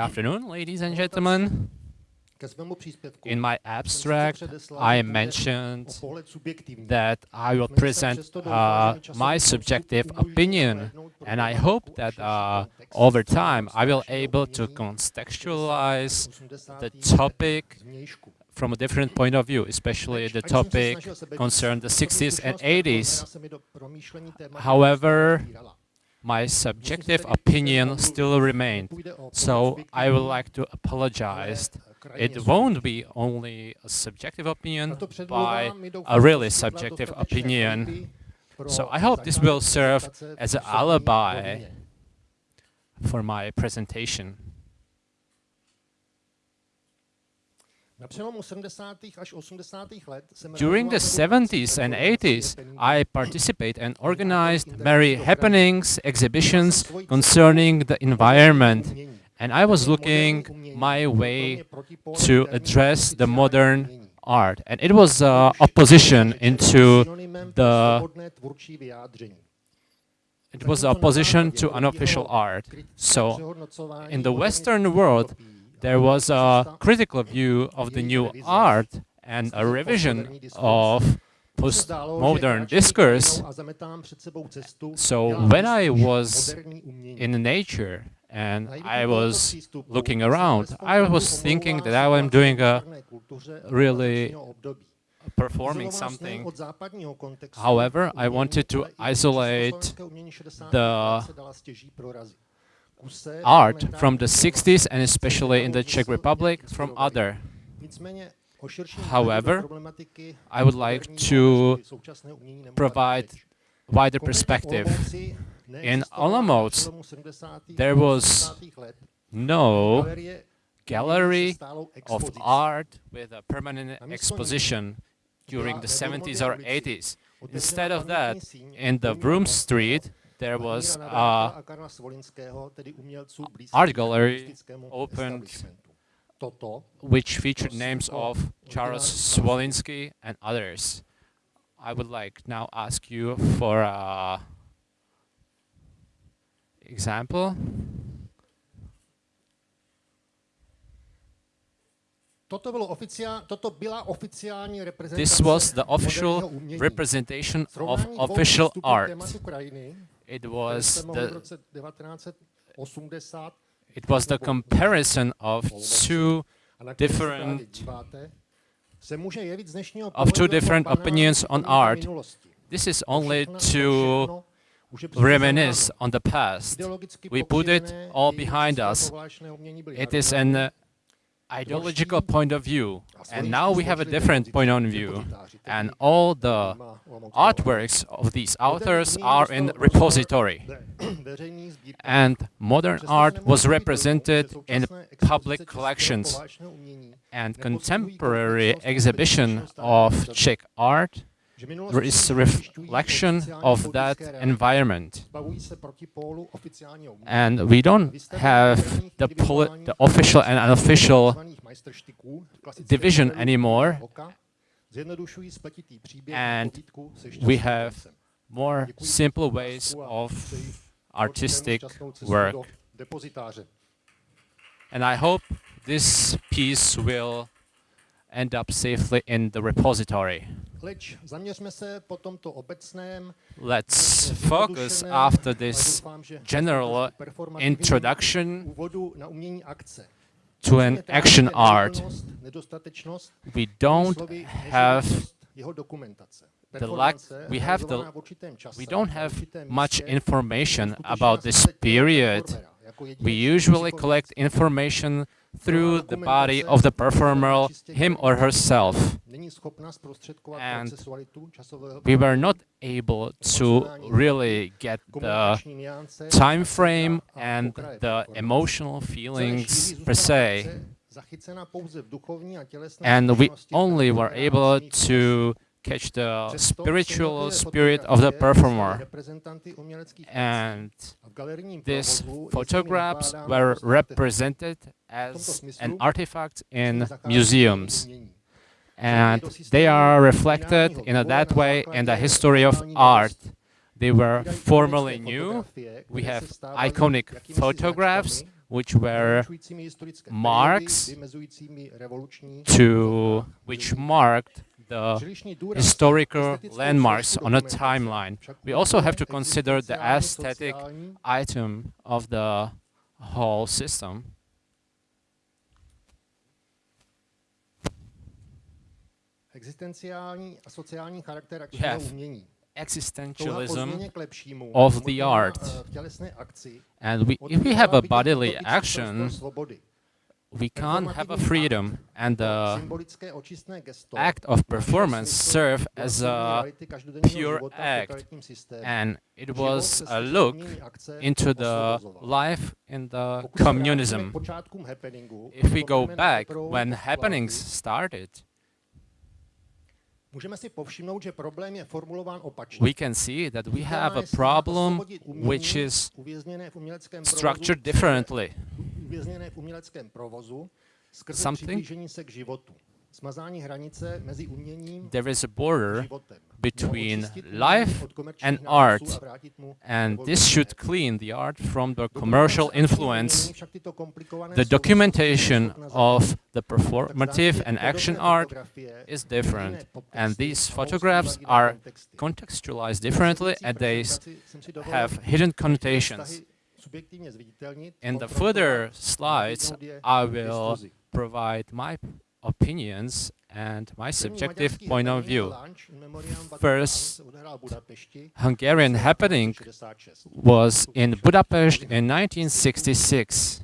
Good afternoon, ladies and gentlemen. In my abstract, I mentioned that I will present uh, my subjective opinion, and I hope that uh, over time I will able to contextualize the topic from a different point of view, especially the topic concerned the 60s and 80s. However, my subjective opinion still remained, so I would like to apologize it won't be only a subjective opinion by a really subjective opinion. So I hope this will serve as an alibi for my presentation. During the 70s and 80s, I participate and organized many happenings, exhibitions concerning the environment. And I was looking my way to address the modern art. And it was uh, opposition into the it was opposition to unofficial art. So in the Western world, there was a critical view of the new art and a revision of postmodern discourse. So when I was in nature and I was looking around. I was thinking that I am doing a really performing something. However, I wanted to isolate the art from the 60s and especially in the Czech Republic from other. However, I would like to provide wider perspective in Olomouc, there was no gallery of art with a permanent exposition during the 70s or 80s. Instead of that, in the Broom Street, there was uh, a art gallery opened which featured names of Charles Swolinsky and others. I would like now ask you for a example. This was the official representation of official art. It was the it was the comparison of two different of two different opinions on art. This is only to reminisce on the past. We put it all behind us. It is an ideological point of view, and now we have a different point of view. And all the artworks of these authors are in repository. And modern art was represented in public collections. And contemporary exhibition of Czech art there is a reflection of that environment. And we don't have the, the official and unofficial division anymore. And we have more simple ways of artistic work. And I hope this piece will end up safely in the repository. Let's focus after this general introduction to an action art. We don't have the lack, we have the, we don't have much information about this period. We usually collect information through the body of the performer, him or herself. And we were not able to really get the time frame and the emotional feelings per se. And we only were able to catch the spiritual spirit of the performer. And these photographs were represented as an artifact in museums. And they are reflected in a, that way in the history of art. They were formerly new. We have iconic photographs which were marks to which marked the historical landmarks on a timeline. We also have to consider the aesthetic item of the whole system. We have existentialism of the art. And we, if we have a bodily action, we can't have a freedom and the act of performance serve as a pure act and it was a look into the life in the communism. If we go back when happenings started, we can see that we have a problem which is structured differently. Something? there is a border between life and art, and this should clean the art from the commercial influence. The documentation of the performative and action art is different, and these photographs are contextualized differently and they have hidden connotations. In the further slides, I will provide my opinions and my subjective point of view. First, Hungarian happening was in Budapest in 1966.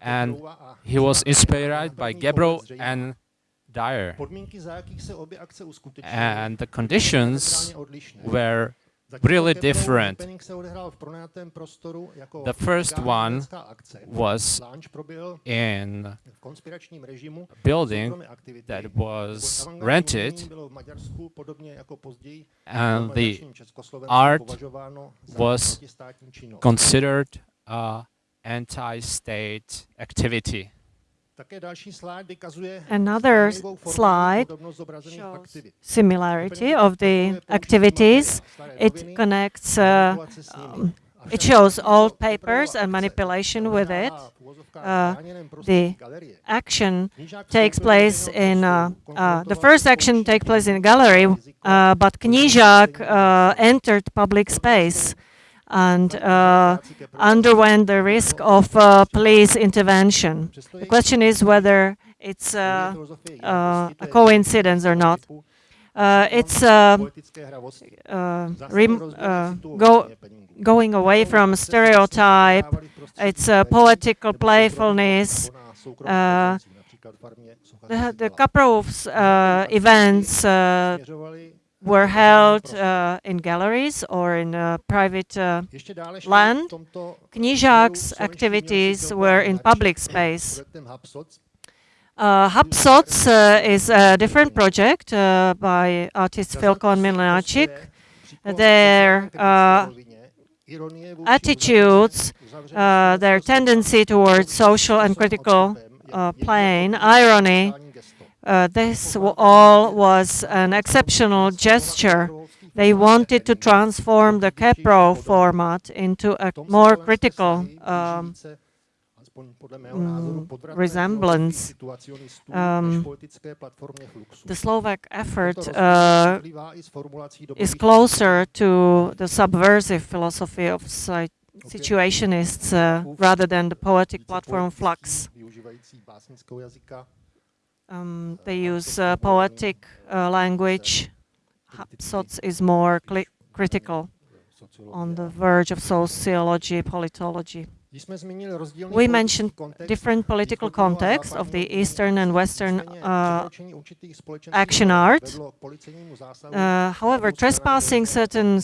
And he was inspired by Gebro and Dyer. And the conditions were really different. The first one was in a building that was rented and the art was considered an anti-state activity. Another slide shows similarity of the activities. It connects, uh, um, it shows old papers and manipulation with it. Uh, the action takes place in, uh, uh the first action takes place in a gallery, uh, but Knížák uh, entered public space and uh, underwent the risk of uh, police intervention. The question is whether it's uh, uh a coincidence or not. Uh, it's uh, go, going away from stereotype, it's poetical playfulness, the, the Kaprow's events were held uh, in galleries or in uh, private uh, land. Knížák's activities were in public space. Uh, Hapsoc uh, is a different project uh, by artists Filko and Mlynárčik. Their uh, attitudes, their tendency towards social and critical plane, irony, uh, this all was an exceptional gesture. They wanted to transform the Kaprow format into a more critical um, mm, resemblance. Um, the Slovak effort uh, is closer to the subversive philosophy of situationists uh, rather than the poetic platform flux. Um, they use uh, poetic uh, language. Hapsoc is more critical on the verge of sociology, politology. We mentioned different political contexts of the Eastern and Western uh, action art. Uh, however, trespassing certain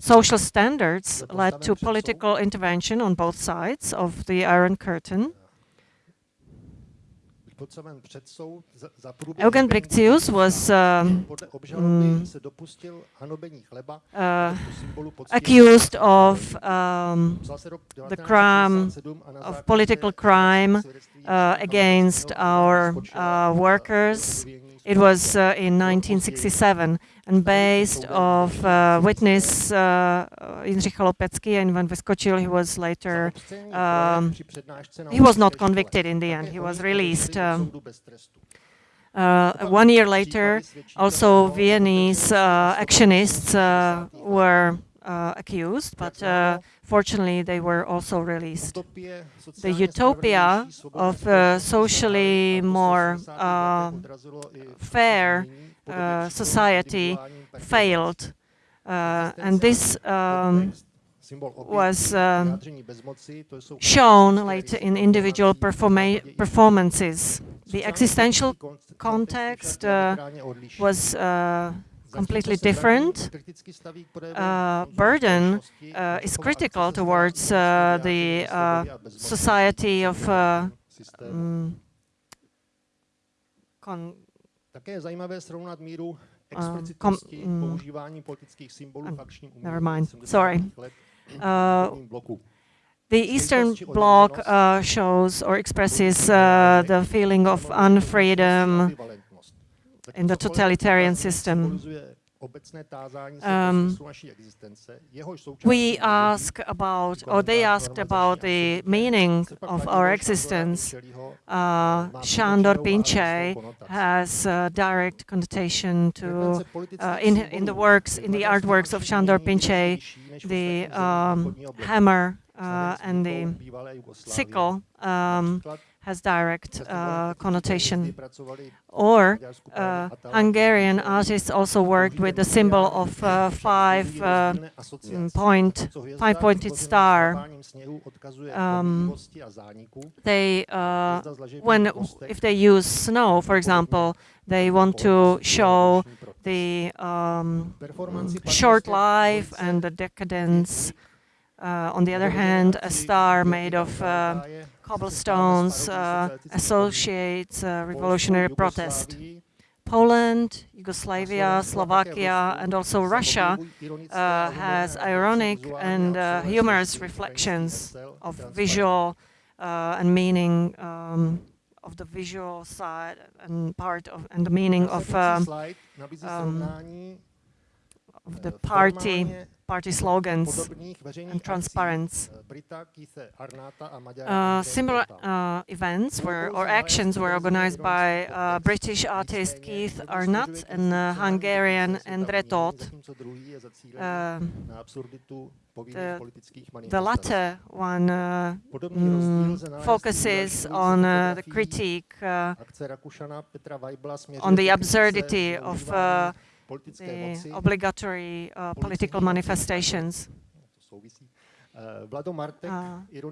social standards led to political intervention on both sides of the Iron Curtain. Eugen Brikcius was uh, uh, accused of um, the crime, of political crime uh, against our uh, workers. It was uh, in 1967 and based of uh, witness uh, Jindřich Chalupecký and Ivan Vyskočil, he was later, um, he was not convicted in the end, he was released. Um, uh, one year later, also Viennese uh, actionists uh, were uh, accused, but uh, fortunately they were also released. The utopia of a socially more uh, fair society failed, and this um, was um, shown later in individual performances. The existential context uh, was uh, completely different. Uh, burden uh, is critical towards uh, the uh, society of um, Never mind. Sorry. The Eastern Bloc uh, shows or expresses uh, the feeling of unfreedom in the totalitarian system. Um, we ask about, or they asked about the meaning of our existence. Uh, Pinczehelyi has a direct connotation to, uh, in, in the works, in the artworks of Sándor Pinczehelyi, the um, hammer uh, and the sickle um, has direct uh, connotation. Or uh, Hungarian artists also worked with the symbol of uh, five uh, point, five-pointed star. Um, they, uh, when if they use snow, for example, they want to show the um, short life and the decadence. Uh, on the other hand, a star made of cobblestones uh, associates uh, revolutionary protest. Poland, Yugoslavia, Slovakia, and also Russia uh, has ironic and uh, humorous reflections of visual uh, and meaning um, of the visual side and part of and the meaning of um, um, of the party party slogans and transparency. Uh, similar uh, events were, or actions were organized by uh, British artist Keith Arnatt and uh, Hungarian Endre. Um, the, the, latter one uh, mm, focuses on uh, the critique on the absurdity of the obligatory uh, political manifestations. Uh,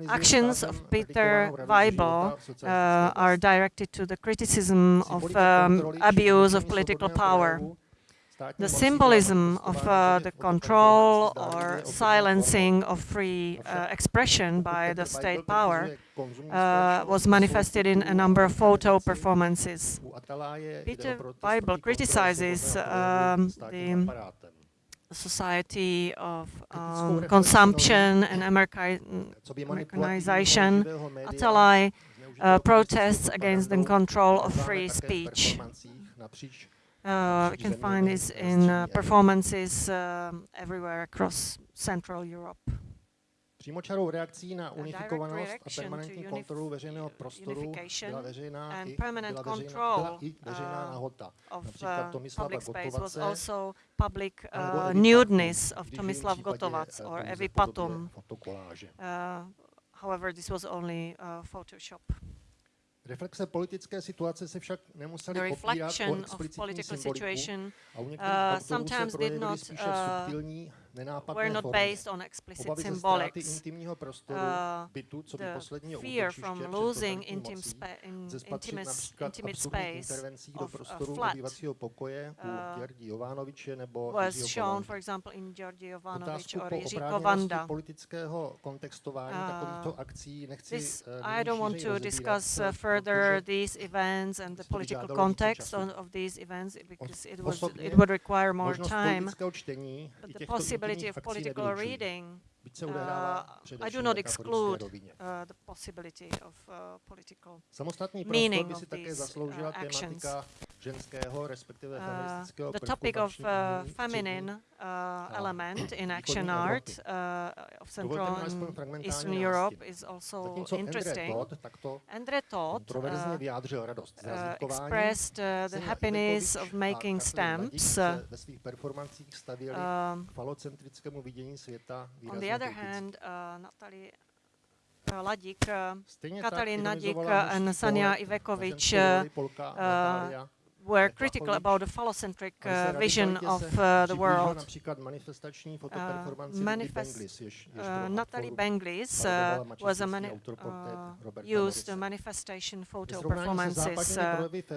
actions of Peter Weibel uh, are directed to the criticism of um, abuse of political power. The symbolism of uh, the control or silencing of free uh, expression by the state power uh, was manifested in a number of photo performances. Peter Weibel criticizes um, the society of um, consumption and Americanization. Atalay uh, protests against the control of free speech. Uh, we can find this in uh, performances um, everywhere across Central Europe. Přímočarou reakcí na unifikovanost a permanentní kontrolu veřejného prostoru byla veřejná i, byla veřejná, byla i veřejná nahota. Například uh, Tomislava Gotovace, public uh, nudeness of Tomislav Gotovac or Evi Partum. Uh, however, this was only uh, Photoshop. Reflexe politické situace se však nemuseli opírat o explicitní symboliku a u některých uh, autorů se projevily spíše uh, subtilní were not based on explicit symbolics. Uh, the fear from losing intim spa in intimis, intimate space of a flat uh, was shown, for example, in Georgi Jovanovič or Kovanda. Uh, this, I don't want to discuss uh, further these events and the political context on, of these events because it, was, it would require more time. But the possibility of political reading, uh, I do not exclude uh, the possibility of uh, political meaning of these uh, actions. Uh, the topic of uh, feminine uh, element in action art uh, of Central and Eastern. Europe is also interesting. Endre Tót uh, vyjádřil radost z expressed the happiness of making a Katalin Ladik stamps. se ve svých performancích stavěli Um, k falocentrickému vidění světa on the other hand, Natalie Ladik, uh, Katalin Ladik ironizovala and Sanja Ivekovič ženskou roli Polka Natália were critical about the phallocentric uh, vision of uh, the world. například manifestační fotoperformance uh, manifest- Benglis, jež, jež Uh, Natalie Benglis uh, was a mani- uh, used a manifestation photo performances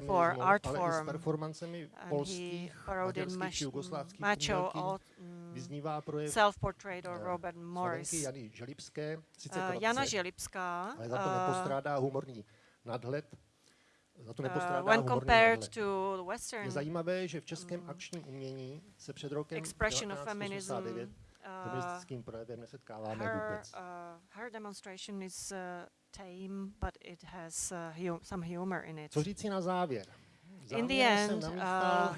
for art ale i s form. and he parodied maďarských mach- či jugoslávských macho umělkyň, mm, self-portrait of Robert Morris. Jany Želibské, sice Jana Želibská, ale za to nepostrádá humorný nadhled. Za to uh, nepostrádá when humorný compared to the Je Western zajímavé, že v českém akčním umění se před rokem expression of feminism, 1989 uh, feministickým projevem nesetkáváme her, vůbec. uh, her demonstration is uh, tame, but it has uh, hu- some humor in it. Co říci na závěr? In the jsem end, namíchal uh,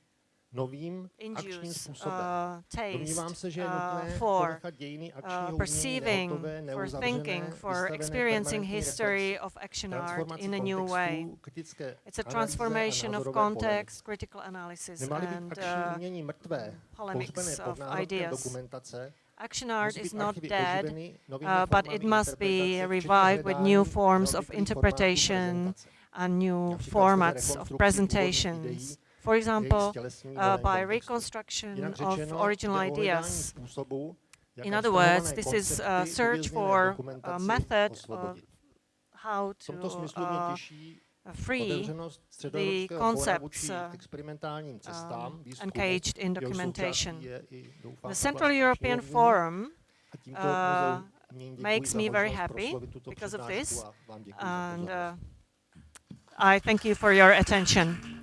novým akčním způsobem. uh, Domnívám taste se, že je uh, nutné for ponechat dějiny akčního uh, umění perceiving, nehotové, for neuzavřené, thinking, for experiencing history of action art in a new way. It's a transformation of context, critical analysis, and uh, polemics of ideas. Action art is not dead, uh, but it must be revived with new forms of interpretation and new formats of presentations. For example, uh, by reconstruction of original jde o hledání ideas. In other words, this is a search for a method of how to smyslu uh, free the concepts, uh, um, engaged in documentation. součástí je i, doufám, The Central European. Forum uh, Muzeu umění děkuji makes me very happy because of this, a vám děkuji za and uh, I thank you for your attention.